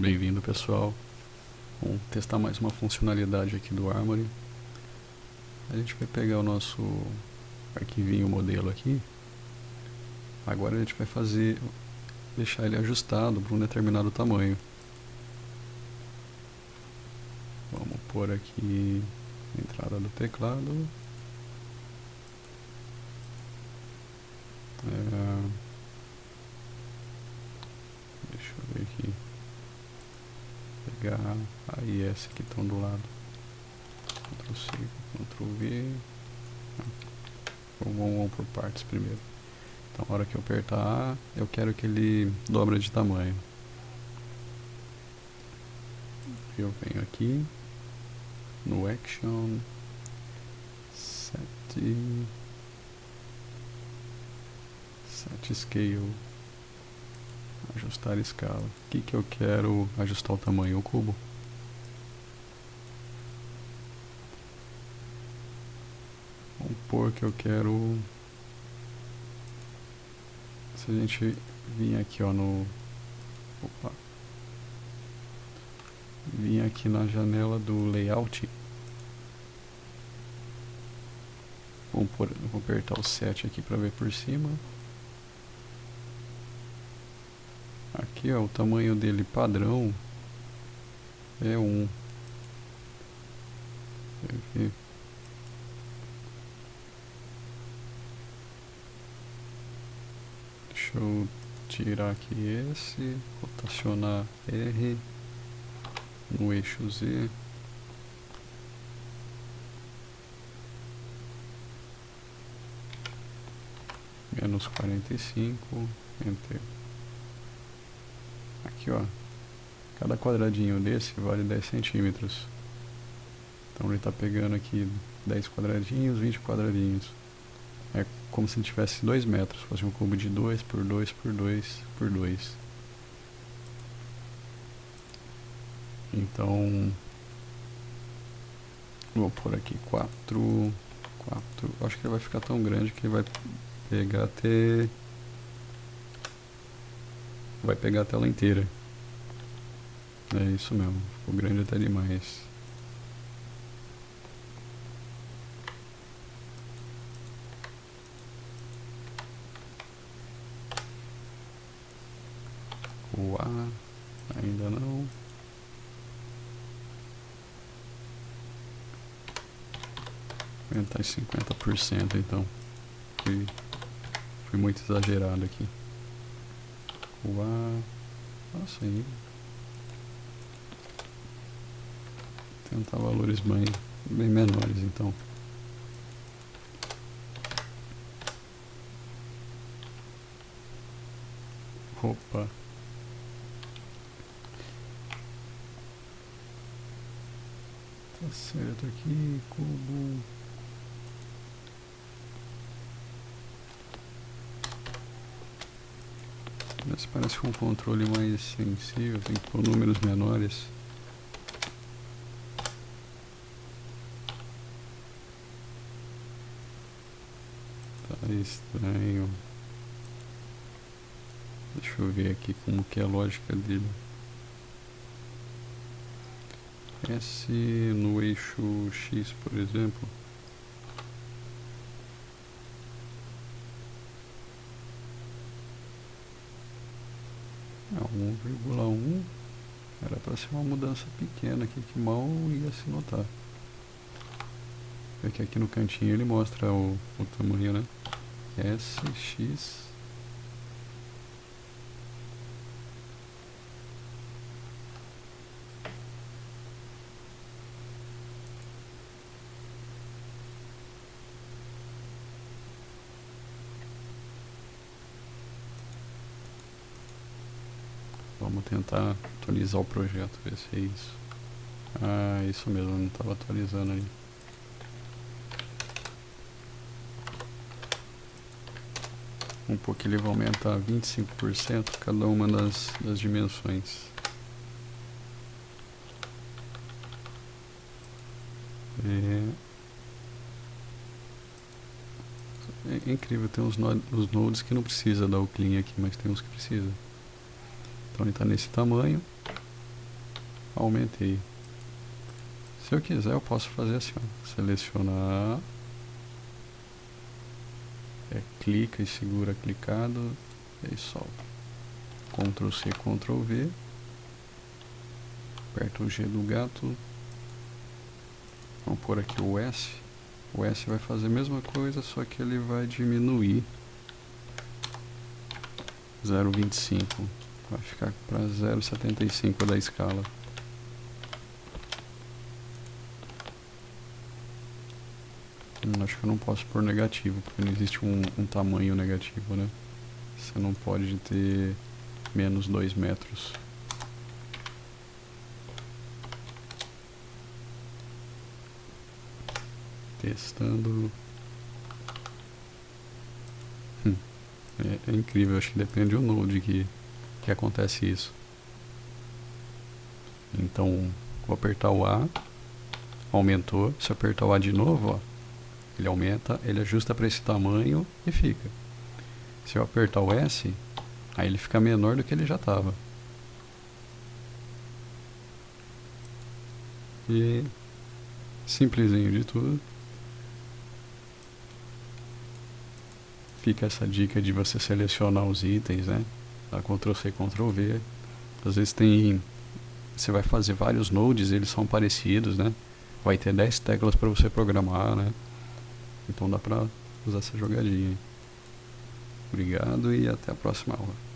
Bem-vindo pessoal. Vamos testar mais uma funcionalidade aqui do Armory. A gente vai pegar o nosso arquivinho modelo aqui. Agora a gente vai fazer, deixar ele ajustado para um determinado tamanho. Vamos pôr aqui a entrada do teclado. É, deixa eu ver aqui pegar a e que estão do lado. Ctrl C, Ctrl V. Vamos, vamos por partes primeiro. Então, na hora que eu apertar A, eu quero que ele dobra de tamanho. Eu venho aqui no Action, Set, Set Scale ajustar a escala. O que, que eu quero ajustar o tamanho? O cubo. Vamos pôr que eu quero... Se a gente vir aqui ó, no... Opa. Vim aqui na janela do layout. Vamos, pôr, vou apertar o 7 aqui para ver por cima. Aqui ó, o tamanho dele padrão é 1. Um. Deixa eu tirar aqui esse, rotacionar R no eixo Z. Menos quarenta e cinco, enter. Aqui, ó. Cada quadradinho desse vale 10 centímetros. Então ele está pegando aqui 10 quadradinhos, 20 quadradinhos. É como se ele tivesse 2 metros. Fosse um cubo de 2 por 2 por 2 por 2. Então... Vou pôr aqui 4... 4... Acho que ele vai ficar tão grande que ele vai pegar até vai pegar a tela inteira. É isso mesmo, ficou grande até demais. O A, ainda não. Aumentar em 50% então. Fui, fui muito exagerado aqui voar. Nossa, aí. Tentar valores bem, bem menores então. Opa. Tá certo aqui, cubo. Esse parece um controle mais sensível, tem que pôr números menores. Tá estranho. Deixa eu ver aqui como que é a lógica dele. S no eixo X, por exemplo. É 1,1 era para ser uma mudança pequena aqui que mal ia se notar. Porque aqui no cantinho ele mostra o, o tamanho, né? S, Vamos tentar atualizar o projeto, ver se é isso. Ah, isso mesmo, não estava atualizando ali. Um pouco ele vai aumentar 25% cada uma das, das dimensões. É, é incrível, tem uns, os nodes que não precisa dar o clean aqui, mas tem uns que precisa. Ele está nesse tamanho. aumentei. Se eu quiser, eu posso fazer assim, ó, selecionar, é, clica e segura clicado, e solta. Ctrl C, Ctrl V, aperta o G do gato, vamos pôr aqui o S, o S vai fazer a mesma coisa, só que ele vai diminuir. 0,25, vai ficar para 0,75 da escala. Hum, acho que eu não posso pôr negativo, porque não existe um, um tamanho negativo, né? Você não pode ter menos 2 metros. Testando. Hum, é, é, incrível, acho que depende do node que, que acontece isso. Então, vou apertar o A, aumentou. Se eu apertar o A de novo, ó, ele aumenta, ele ajusta para esse tamanho e fica. Se eu apertar o S, aí ele fica menor do que ele já estava. E simplesinho de tudo. Fica essa dica de você selecionar os itens, né? Dá Ctrl C, Ctrl V. Às vezes tem você vai fazer vários nodes, eles são parecidos, né? Vai ter 10 teclas para você programar, né? Então dá pra usar essa jogadinha. Obrigado e até a próxima aula.